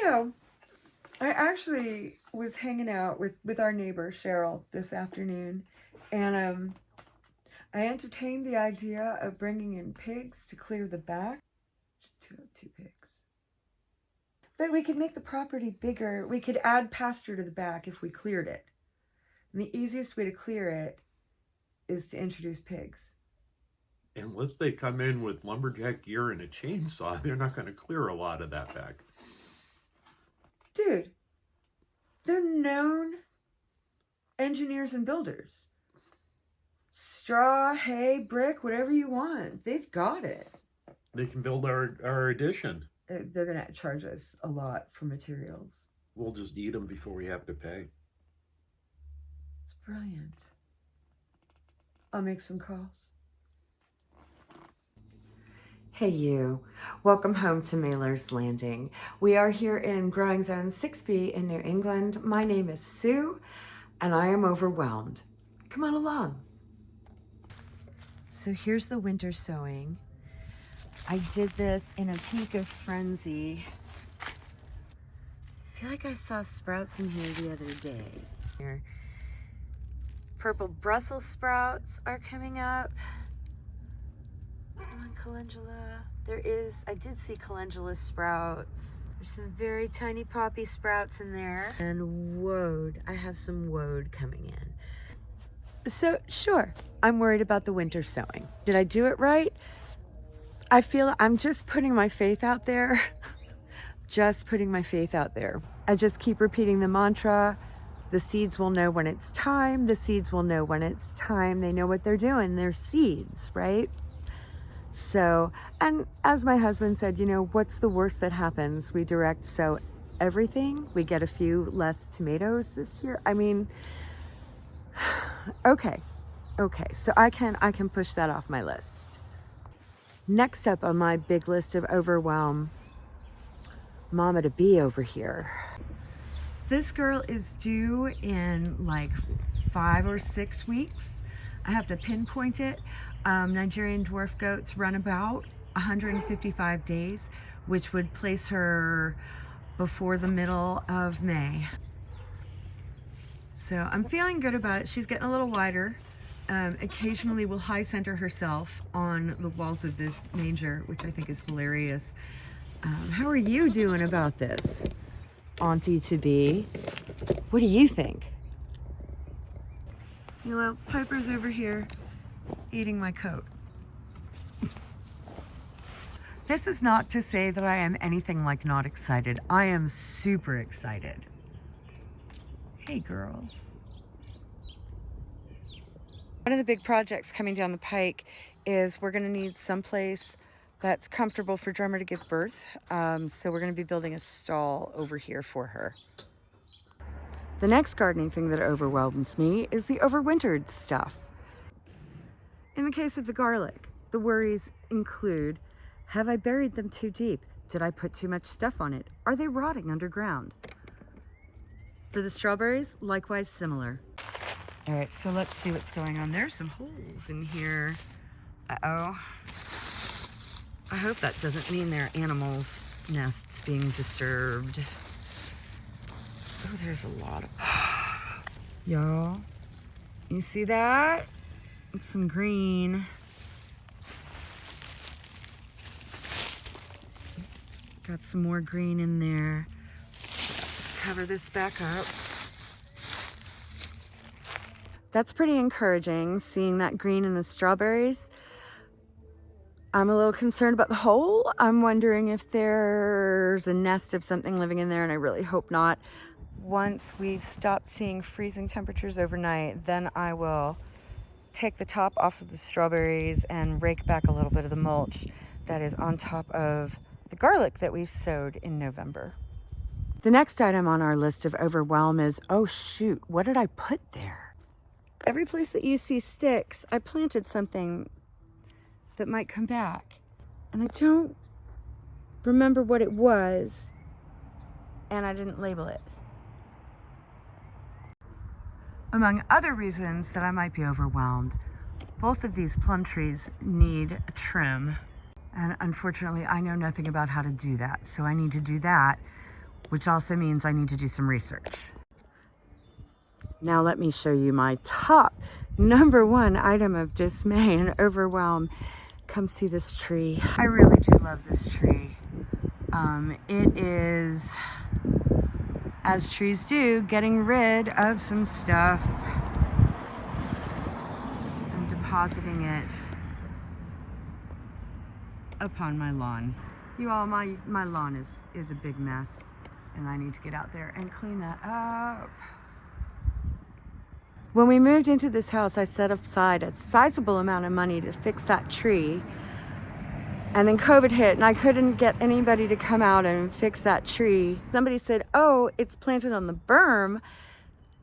You know, I actually was hanging out with, with our neighbor, Cheryl, this afternoon. And um, I entertained the idea of bringing in pigs to clear the back. Just two, two pigs. But we could make the property bigger. We could add pasture to the back if we cleared it. And the easiest way to clear it is to introduce pigs. Unless they come in with lumberjack gear and a chainsaw, they're not going to clear a lot of that back. Dude, they're known engineers and builders. Straw, hay, brick, whatever you want. They've got it. They can build our, our addition. Uh, They're going to charge us a lot for materials. We'll just eat them before we have to pay. It's brilliant. I'll make some calls. Hey you, welcome home to Mailer's Landing. We are here in Growing Zone 6B in New England. My name is Sue and I am overwhelmed. Come on along. So here's the winter sowing. I did this in a peak of frenzy. I feel like I saw sprouts in here the other day. Purple Brussels sprouts are coming up. On, calendula. There is, I did see calendula sprouts. There's some very tiny poppy sprouts in there. And woad, I have some woad coming in. So, sure, I'm worried about the winter sowing. Did I do it right? I feel I'm just putting my faith out there. just putting my faith out there. I just keep repeating the mantra. The seeds will know when it's time. The seeds will know when it's time. They know what they're doing. They're seeds, right? So, and as my husband said, you know, what's the worst that happens? We direct sow everything. We get a few less tomatoes this year. I mean, okay. Okay. So I can I can push that off my list. Next up on my big list of overwhelm, mama to be over here. This girl is due in like five or six weeks. I have to pinpoint it. Um, Nigerian dwarf goats run about 155 days, which would place her before the middle of May. So I'm feeling good about it. She's getting a little wider. Um, occasionally will high center herself on the walls of this manger, which I think is hilarious. Um, how are you doing about this, Auntie to be? What do you think? You know, Piper's over here eating my coat. this is not to say that I am anything like not excited. I am super excited. Hey, girls. One of the big projects coming down the pike is we're going to need someplace that's comfortable for Drummer to give birth. Um, so we're going to be building a stall over here for her. The next gardening thing that overwhelms me is the overwintered stuff. In the case of the garlic, the worries include, have I buried them too deep? Did I put too much stuff on it? Are they rotting underground? For the strawberries, likewise similar. All right, so let's see what's going on. There's some holes in here. Uh-oh. I hope that doesn't mean there are animals' nests being disturbed. Oh, there's a lot of... Y'all, you see that? It's some green. Got some more green in there. Let's cover this back up. That's pretty encouraging, seeing that green in the strawberries. I'm a little concerned about the hole. I'm wondering if there's a nest of something living in there, and I really hope not. Once we've stopped seeing freezing temperatures overnight, then I will take the top off of the strawberries and rake back a little bit of the mulch that is on top of the garlic that we sowed in November. The next item on our list of overwhelm is, oh shoot, what did I put there? Every place that you see sticks, I planted something that might come back. And I don't remember what it was, and I didn't label it. Among other reasons that I might be overwhelmed, both of these plum trees need a trim. And unfortunately, I know nothing about how to do that. So I need to do that which also means I need to do some research. Now let me show you my top number one item of dismay and overwhelm. Come see this tree. I really do love this tree. Um, it is, as trees do, getting rid of some stuff and depositing it upon my lawn. You all, my, my lawn is, is a big mess and I need to get out there and clean that up. When we moved into this house, I set aside a sizable amount of money to fix that tree. And then COVID hit and I couldn't get anybody to come out and fix that tree. Somebody said, oh, it's planted on the berm.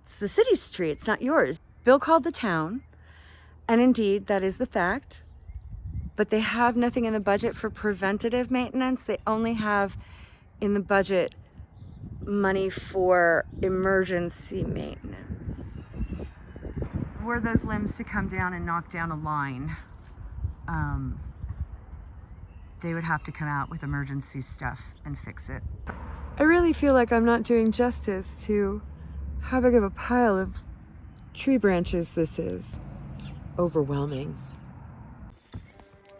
It's the city's tree, it's not yours. Bill called the town and indeed that is the fact. But they have nothing in the budget for preventative maintenance. They only have in the budget money for emergency maintenance. Were those limbs to come down and knock down a line, um, they would have to come out with emergency stuff and fix it. I really feel like I'm not doing justice to how big of a pile of tree branches this is. Overwhelming.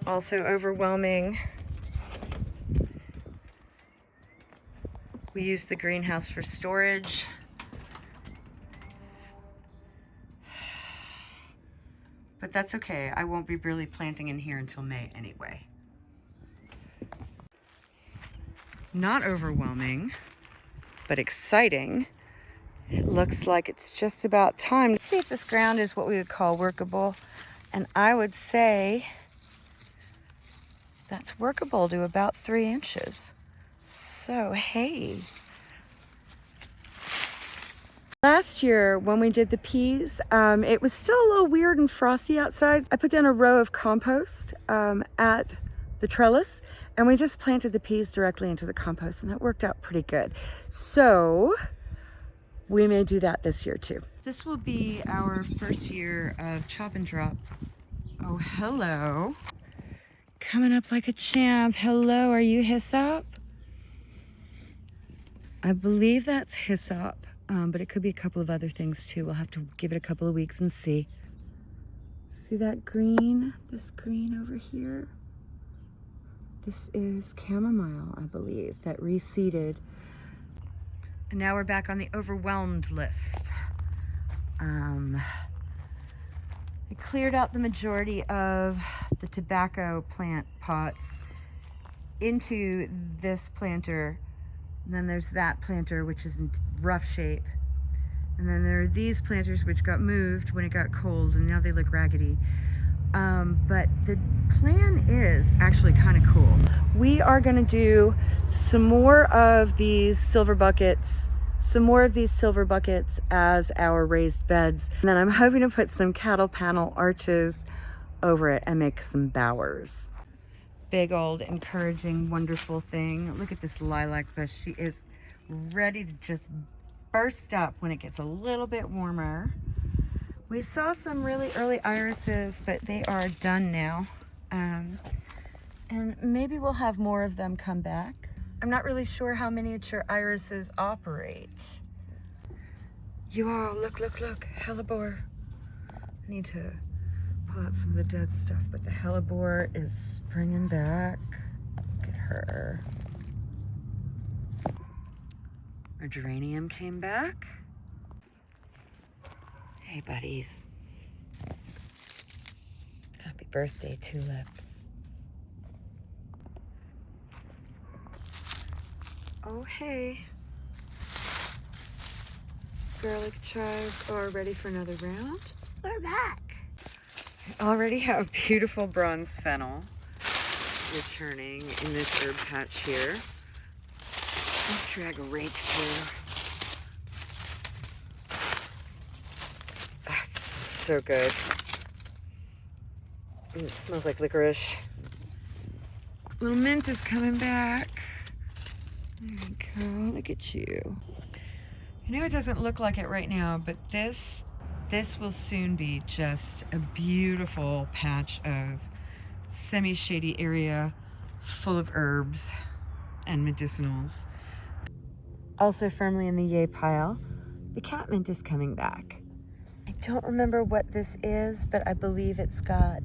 Also overwhelming. We use the greenhouse for storage. But that's okay. I won't be really planting in here until May anyway. Not overwhelming, but exciting. It looks like it's just about time. Let's see if this ground is what we would call workable. And I would say that's workable to about three inches. So, hey. Last year when we did the peas, um, it was still a little weird and frosty outside. I put down a row of compost um, at the trellis and we just planted the peas directly into the compost and that worked out pretty good. So we may do that this year too. This will be our first year of chop and drop. Oh, hello. Coming up like a champ. Hello, are you Hyssop? I believe that's hyssop, um, but it could be a couple of other things too. We'll have to give it a couple of weeks and see. See that green? This green over here? This is chamomile, I believe, that reseeded. And now we're back on the overwhelmed list. Um, I cleared out the majority of the tobacco plant pots into this planter and then there's that planter, which is in rough shape. And then there are these planters which got moved when it got cold and now they look raggedy. Um, but the plan is actually kind of cool. We are gonna do some more of these silver buckets, some more of these silver buckets as our raised beds. And then I'm hoping to put some cattle panel arches over it and make some bowers big old encouraging wonderful thing look at this lilac bush she is ready to just burst up when it gets a little bit warmer we saw some really early irises but they are done now um, and maybe we'll have more of them come back i'm not really sure how miniature irises operate you all look look look hellebore i need to pull out some of the dead stuff, but the hellebore is springing back. Look at her. Our geranium came back. Hey, buddies. Happy birthday, tulips. Oh, hey. Garlic chives are ready for another round. We're back I already have beautiful bronze fennel returning in this herb patch here. Let's drag a rake through. That's so good. Mm, it smells like licorice. Little mint is coming back. There you go. Look at you. You know it doesn't look like it right now, but this this will soon be just a beautiful patch of semi-shady area full of herbs and medicinals. also firmly in the yay pile. The catmint is coming back. Don't remember what this is, but I believe it's got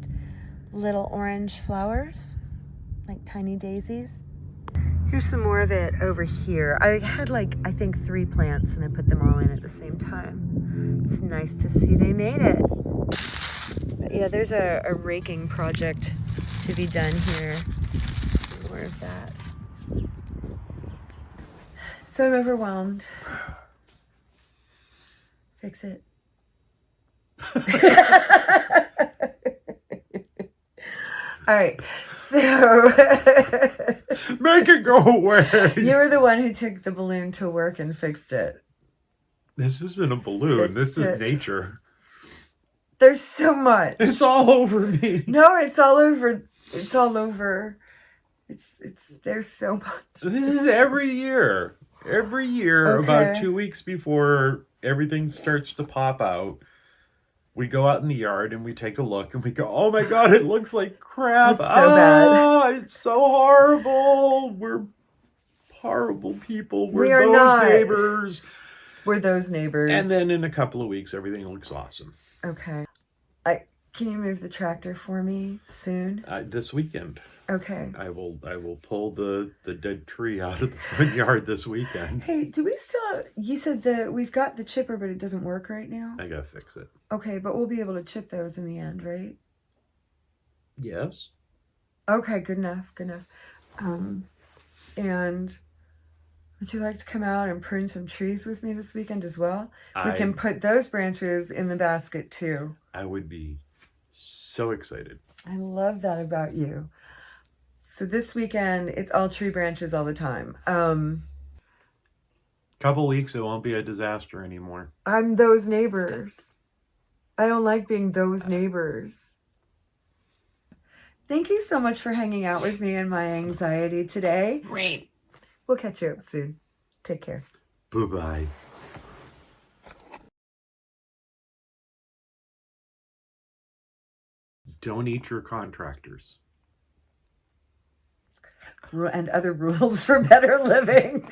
little orange flowers, like tiny daisies. Here's some more of it over here. I had like, I think three plants and I put them all in at the same time. It's nice to see they made it. But yeah, there's a, a raking project to be done here. Some more of that. So I'm overwhelmed. Fix it. All right, so Make it go away. you were the one who took the balloon to work and fixed it. This isn't a balloon. This is it. nature. There's so much. It's all over me. No, it's all over. It's all over. It's it's there's so much. This is every year. Every year, about two weeks before everything starts to pop out, we go out in the yard and we take a look and we go, "Oh my god, it looks like crap! It's so bad. Ah, It's so horrible. We're horrible people. We're We are those not. neighbors." We're those neighbors. And then in a couple of weeks, everything looks awesome. okay, I can you move the tractor for me soon? Uh, this weekend, Okay. I will I will pull the the dead tree out of the front yard this weekend. Hey, do we still? You said that we've got the chipper, but it doesn't work right now. I gotta fix it. Okay, but we'll be able to chip those in the end, right? Yes. Okay, good enough, good enough. Um, and would you like to come out and prune some trees with me this weekend as well? We can put those branches in the basket too. I would be so excited. I love that about you. So this weekend, it's all tree branches all the time. Um, Couple weeks, it won't be a disaster anymore. I'm those neighbors. I don't like being those neighbors. Thank you so much for hanging out with me and my anxiety today. Great. We'll catch you up soon. Take care. Bye bye Don't eat your contractors. And other rules for better living.